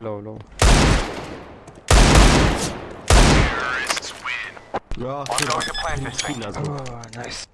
Low, low. Terrorists win. Yeah, to plant this thing. Oh, nice.